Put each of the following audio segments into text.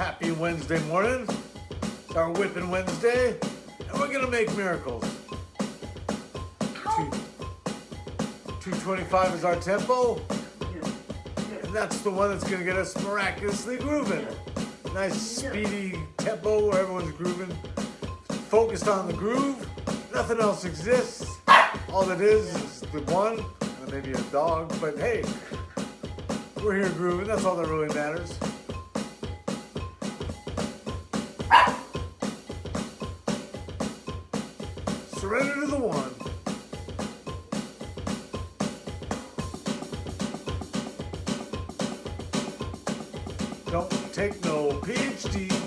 Happy Wednesday morning. It's our Whipping Wednesday, and we're gonna make miracles. Two, 225 is our tempo, and that's the one that's gonna get us miraculously grooving. Nice speedy tempo where everyone's grooving. Focused on the groove, nothing else exists. All that is is the one, and maybe a dog, but hey, we're here grooving, that's all that really matters. Don't take no PhD.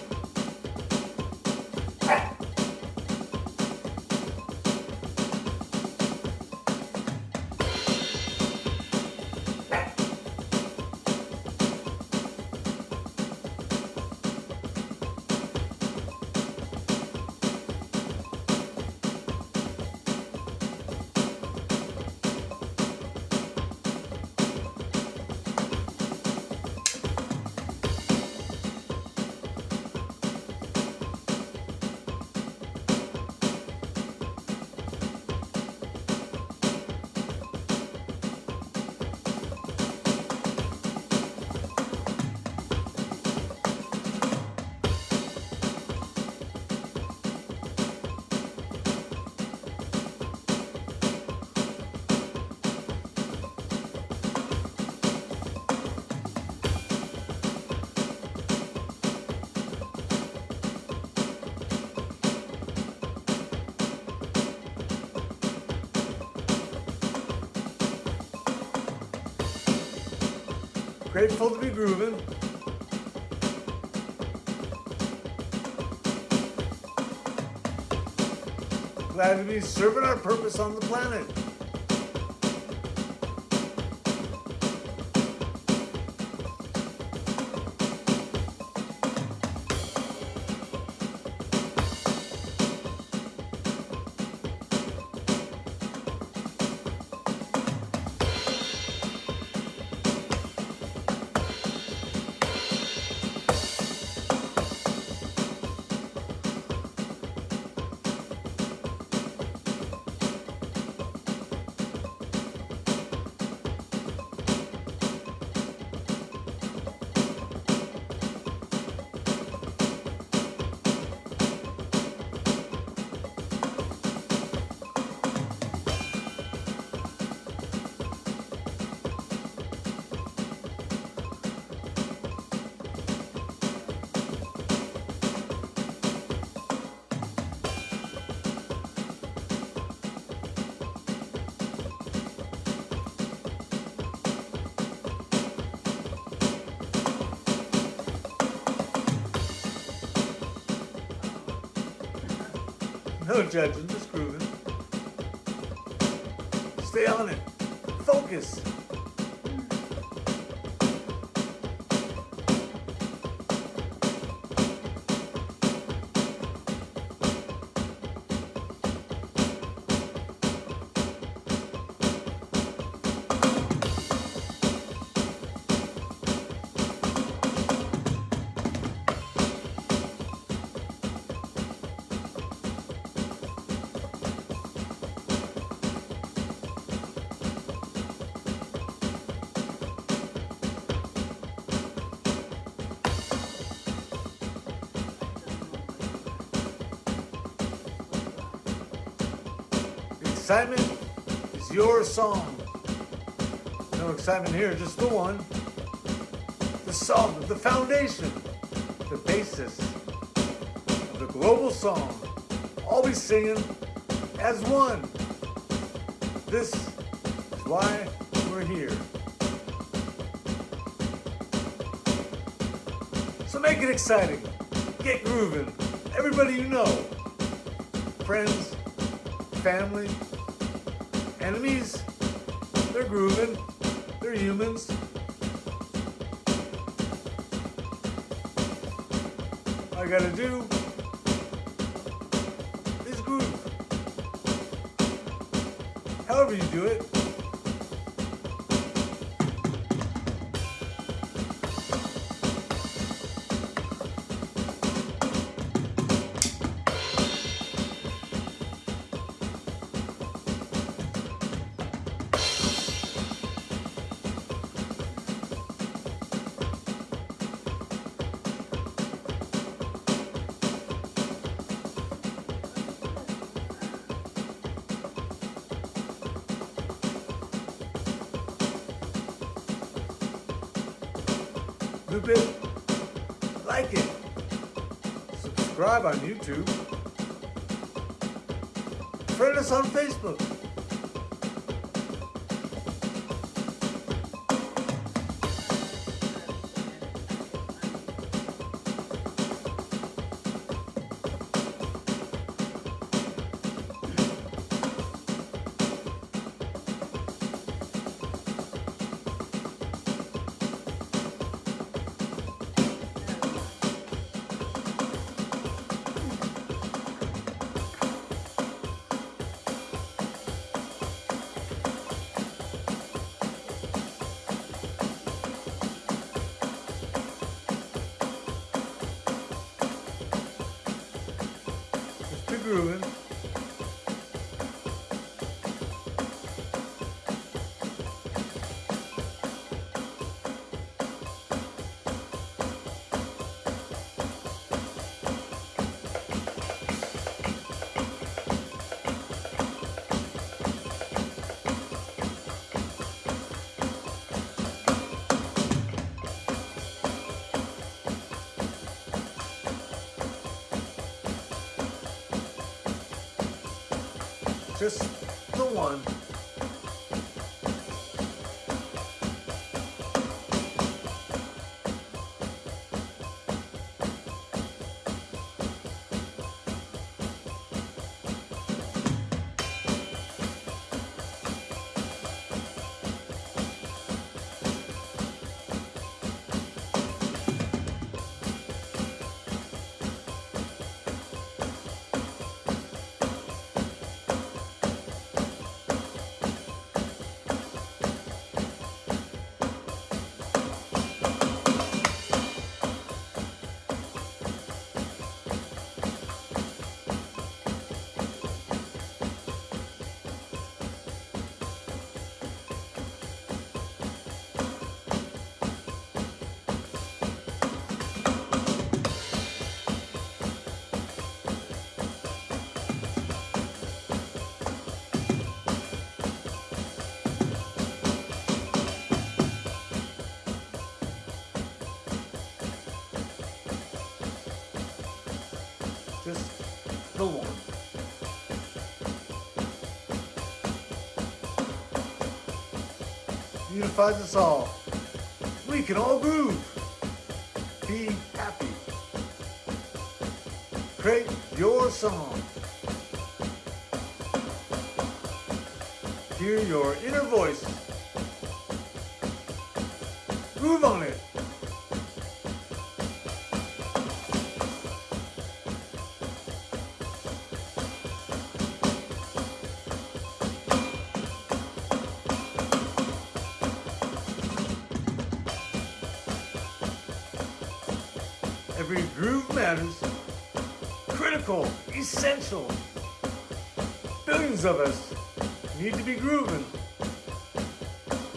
Grateful to be grooving. Glad to be serving our purpose on the planet. No judging, just grooving. Stay on it. Focus. Excitement is your song. No excitement here, just the one. The song, the foundation, the basis of the global song. Always singing as one. This is why we're here. So make it exciting. Get grooving. Everybody you know. Friends, family, Enemies, they're grooving. They're humans. I gotta do is groove. However you do it. Loop it, like it, subscribe on YouTube, friend us on Facebook. Be Just the one. Unifies us all. We can all groove. Be happy. Create your song. Hear your inner voice. Groove on it. Groove matters. Critical, essential. Billions of us need to be grooving.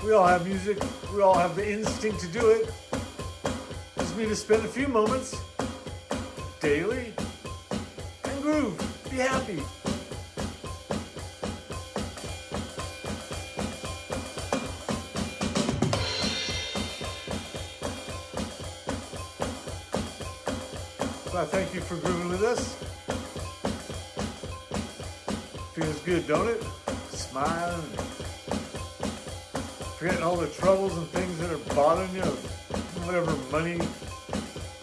We all have music. We all have the instinct to do it. Just need to spend a few moments daily and groove. Be happy. I thank you for grooving with us. Feels good, don't it? Smiling. Forgetting all the troubles and things that are bothering you. Whatever money,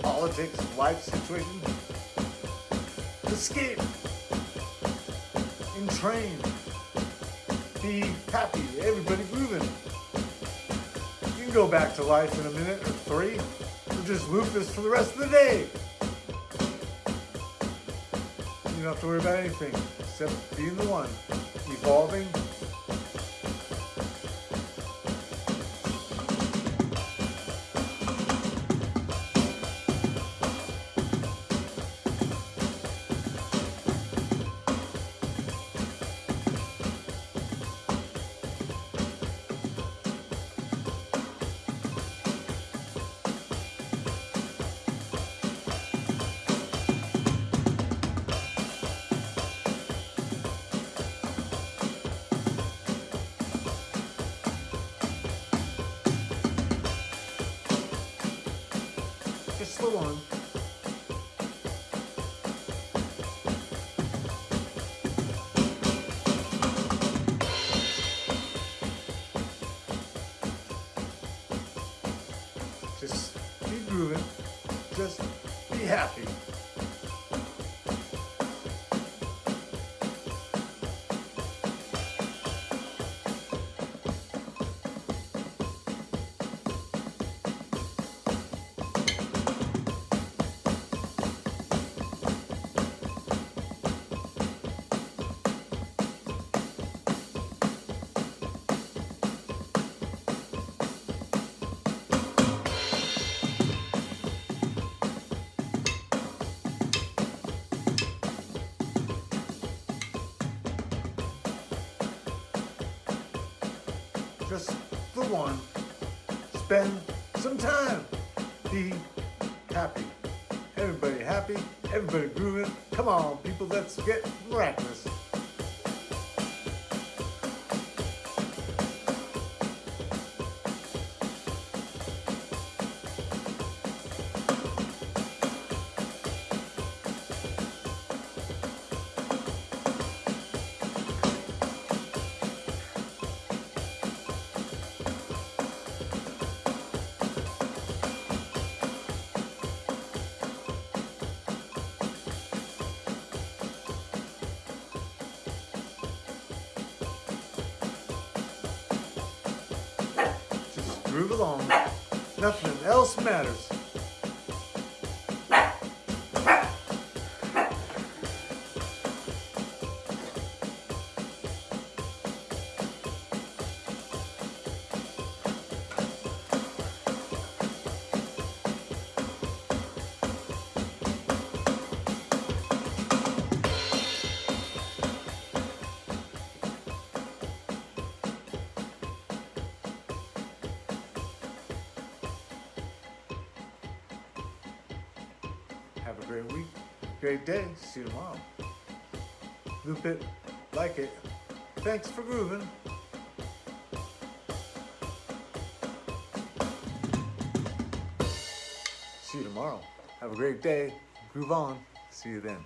politics, life situation. Escape. Entrain. Be happy. Everybody grooving. You can go back to life in a minute or three. We'll just loop this for the rest of the day. You don't have to worry about anything except being the one, evolving. Happy. One. Spend some time. Be happy. Everybody happy. Everybody grooving. Come on, people, let's get miraculous. Along. Nothing else matters. Have a great week, great day. See you tomorrow. Loop it, like it. Thanks for grooving. See you tomorrow. Have a great day. Groove on. See you then.